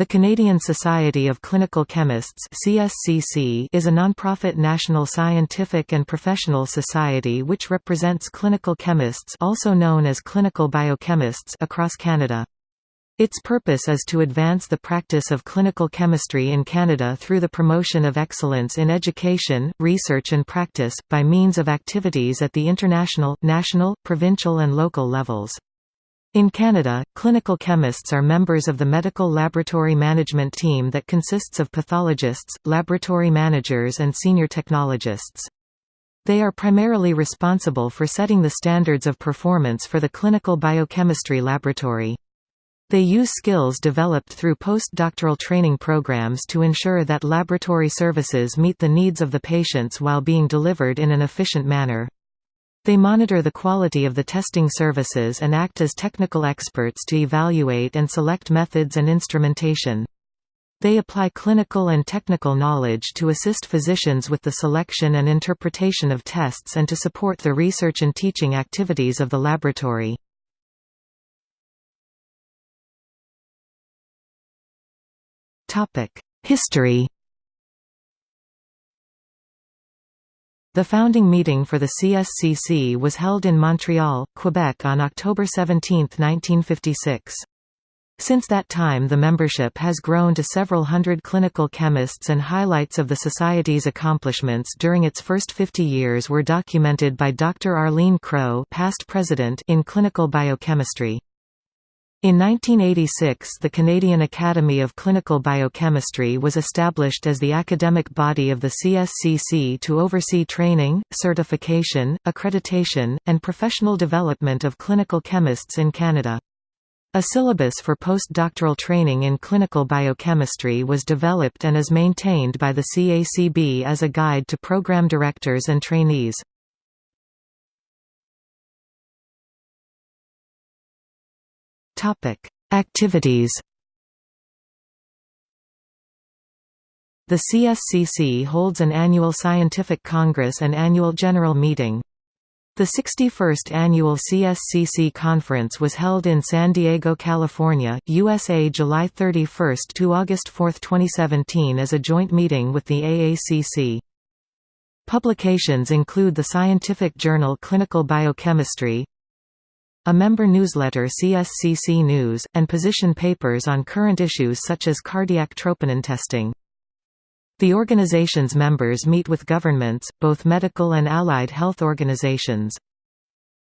The Canadian Society of Clinical Chemists (CSCC) is a nonprofit national scientific and professional society which represents clinical chemists, also known as clinical biochemists, across Canada. Its purpose is to advance the practice of clinical chemistry in Canada through the promotion of excellence in education, research and practice, by means of activities at the international, national, provincial and local levels. In Canada, clinical chemists are members of the medical laboratory management team that consists of pathologists, laboratory managers and senior technologists. They are primarily responsible for setting the standards of performance for the clinical biochemistry laboratory. They use skills developed through postdoctoral training programs to ensure that laboratory services meet the needs of the patients while being delivered in an efficient manner. They monitor the quality of the testing services and act as technical experts to evaluate and select methods and instrumentation. They apply clinical and technical knowledge to assist physicians with the selection and interpretation of tests and to support the research and teaching activities of the laboratory. History The founding meeting for the CSCC was held in Montreal, Quebec on October 17, 1956. Since that time the membership has grown to several hundred clinical chemists and highlights of the Society's accomplishments during its first 50 years were documented by Dr. Arlene Crow past president in clinical biochemistry. In 1986 the Canadian Academy of Clinical Biochemistry was established as the academic body of the CSCC to oversee training, certification, accreditation, and professional development of clinical chemists in Canada. A syllabus for postdoctoral training in clinical biochemistry was developed and is maintained by the CACB as a guide to program directors and trainees. Topic: Activities. The CSCC holds an annual scientific congress and annual general meeting. The 61st annual CSCC conference was held in San Diego, California, USA July 31 to August 4, 2017 as a joint meeting with the AACC. Publications include the scientific journal Clinical Biochemistry, a member newsletter CSCC News, and position papers on current issues such as cardiac troponin testing. The organization's members meet with governments, both medical and allied health organizations.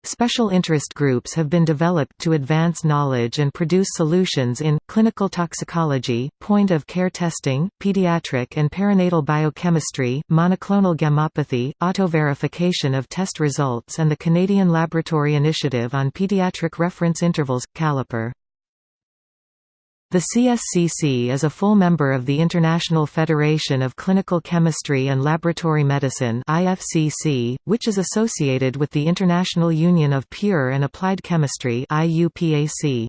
Special interest groups have been developed to advance knowledge and produce solutions in, clinical toxicology, point-of-care testing, pediatric and perinatal biochemistry, monoclonal gammopathy, auto-verification of test results and the Canadian Laboratory Initiative on Pediatric Reference Intervals, CALIPER. The CSCC is a full member of the International Federation of Clinical Chemistry and Laboratory Medicine (IFCC), which is associated with the International Union of Pure and Applied Chemistry (IUPAC).